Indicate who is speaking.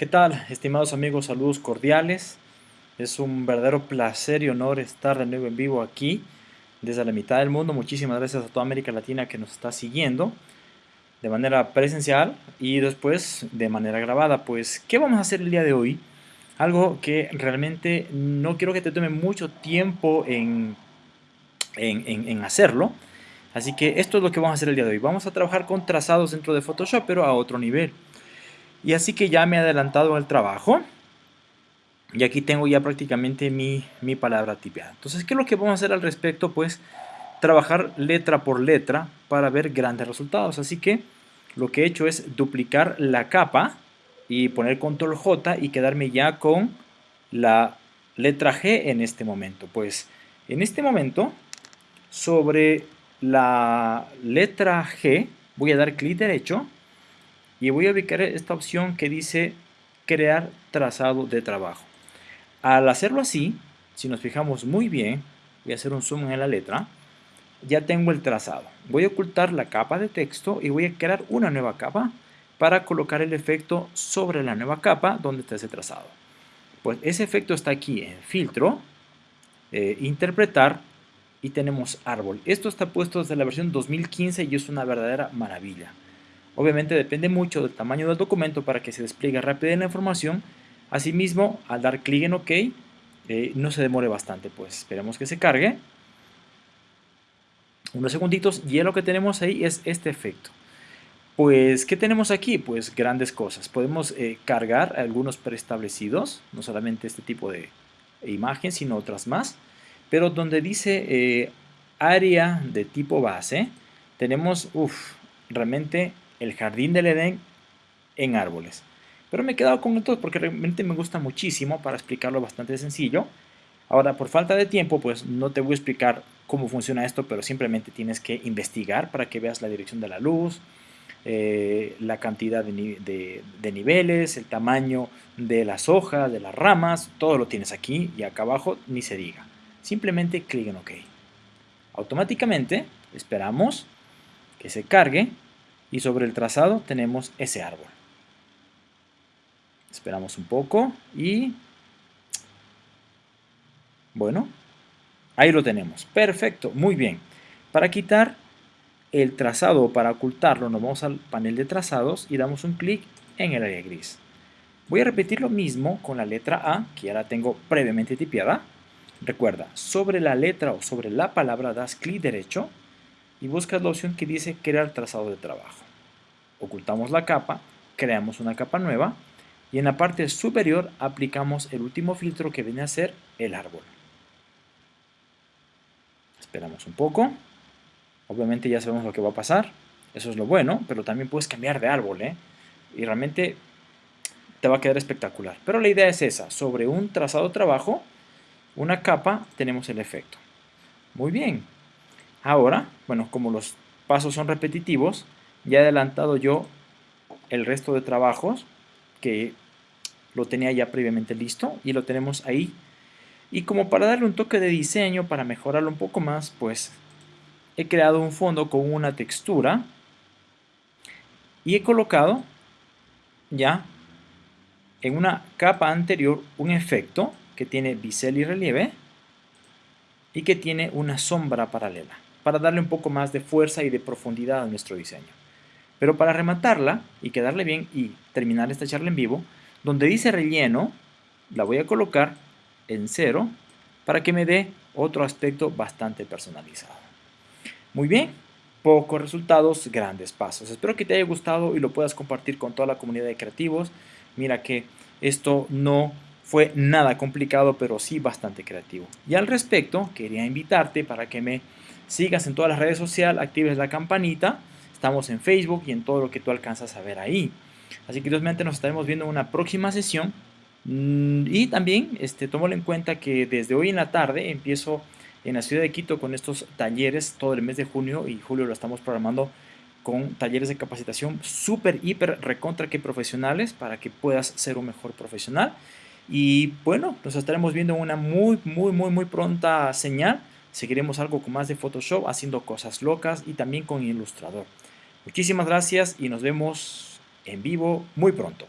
Speaker 1: ¿Qué tal, estimados amigos? Saludos cordiales. Es un verdadero placer y honor estar de nuevo en vivo aquí, desde la mitad del mundo. Muchísimas gracias a toda América Latina que nos está siguiendo de manera presencial y después de manera grabada. Pues, ¿qué vamos a hacer el día de hoy? Algo que realmente no quiero que te tome mucho tiempo en, en, en hacerlo. Así que esto es lo que vamos a hacer el día de hoy. Vamos a trabajar con trazados dentro de Photoshop, pero a otro nivel. Y así que ya me he adelantado el trabajo. Y aquí tengo ya prácticamente mi, mi palabra tipiada. Entonces, ¿qué es lo que vamos a hacer al respecto? Pues trabajar letra por letra para ver grandes resultados. Así que lo que he hecho es duplicar la capa y poner control J y quedarme ya con la letra G en este momento. Pues en este momento, sobre la letra G, voy a dar clic derecho y voy a ubicar esta opción que dice crear trazado de trabajo. Al hacerlo así, si nos fijamos muy bien, voy a hacer un zoom en la letra, ya tengo el trazado. Voy a ocultar la capa de texto y voy a crear una nueva capa para colocar el efecto sobre la nueva capa donde está ese trazado. Pues ese efecto está aquí en filtro, eh, interpretar y tenemos árbol. Esto está puesto desde la versión 2015 y es una verdadera maravilla. Obviamente depende mucho del tamaño del documento para que se despliegue rápido la información. Asimismo, al dar clic en OK, eh, no se demore bastante, pues esperemos que se cargue. Unos segunditos y lo que tenemos ahí es este efecto. Pues, ¿qué tenemos aquí? Pues grandes cosas. Podemos eh, cargar algunos preestablecidos, no solamente este tipo de imagen, sino otras más. Pero donde dice eh, área de tipo base, tenemos, uff, realmente el jardín del Edén en árboles. Pero me he quedado con esto porque realmente me gusta muchísimo para explicarlo bastante sencillo. Ahora, por falta de tiempo, pues no te voy a explicar cómo funciona esto, pero simplemente tienes que investigar para que veas la dirección de la luz, eh, la cantidad de, de, niveles, el tamaño de las hojas, de las ramas, todo lo tienes aquí y acá abajo ni se diga. Simplemente clic en OK. Automáticamente esperamos que se cargue y sobre el trazado tenemos ese árbol. Esperamos un poco y bueno, ahí lo tenemos. Perfecto, muy bien. Para quitar el trazado o para ocultarlo nos vamos al panel de trazados y damos un clic en el área gris. Voy a repetir lo mismo con la letra A, que ya la tengo previamente tipiada. Recuerda, sobre la letra o sobre la palabra das clic derecho y buscas la opción que dice crear trazado de trabajo. Ocultamos la capa, creamos una capa nueva y en la parte superior aplicamos el último filtro que viene a ser el árbol. Esperamos un poco. Obviamente ya sabemos lo que va a pasar. Eso es lo bueno, pero también puedes cambiar de árbol, ¿eh? Y realmente te va a quedar espectacular. Pero la idea es esa. Sobre un trazado de trabajo, una capa, tenemos el efecto. Muy bien. Ahora, bueno, como los pasos son repetitivos, ya he adelantado yo el resto de trabajos que lo tenía ya previamente listo y lo tenemos ahí. Y como para darle un toque de diseño, para mejorarlo un poco más, pues he creado un fondo con una textura y he colocado ya en una capa anterior un efecto que tiene bisel y relieve y que tiene una sombra paralela para darle un poco más de fuerza y de profundidad a nuestro diseño. Pero para rematarla y quedarle bien y terminar esta charla en vivo, donde dice relleno, la voy a colocar en cero para que me dé otro aspecto bastante personalizado. Muy bien, pocos resultados, grandes pasos. Espero que te haya gustado y lo puedas compartir con toda la comunidad de creativos. Mira que esto no fue nada complicado, pero sí bastante creativo. Y al respecto, quería invitarte para que me sigas en todas las redes sociales, actives la campanita. Estamos en Facebook y en todo lo que tú alcanzas a ver ahí. Así que realmente nos estaremos viendo en una próxima sesión. Mm, y también este, en cuenta que desde hoy en la tarde empiezo en la ciudad de Quito con estos talleres todo el mes de junio y julio lo estamos programando con talleres de capacitación súper, hiper, recontra que profesionales para que puedas ser un mejor profesional. Y bueno, nos estaremos viendo en una muy, muy, muy, muy pronta señal Seguiremos algo con más de Photoshop, haciendo cosas locas y también con Illustrator. Muchísimas gracias y nos vemos en vivo muy pronto.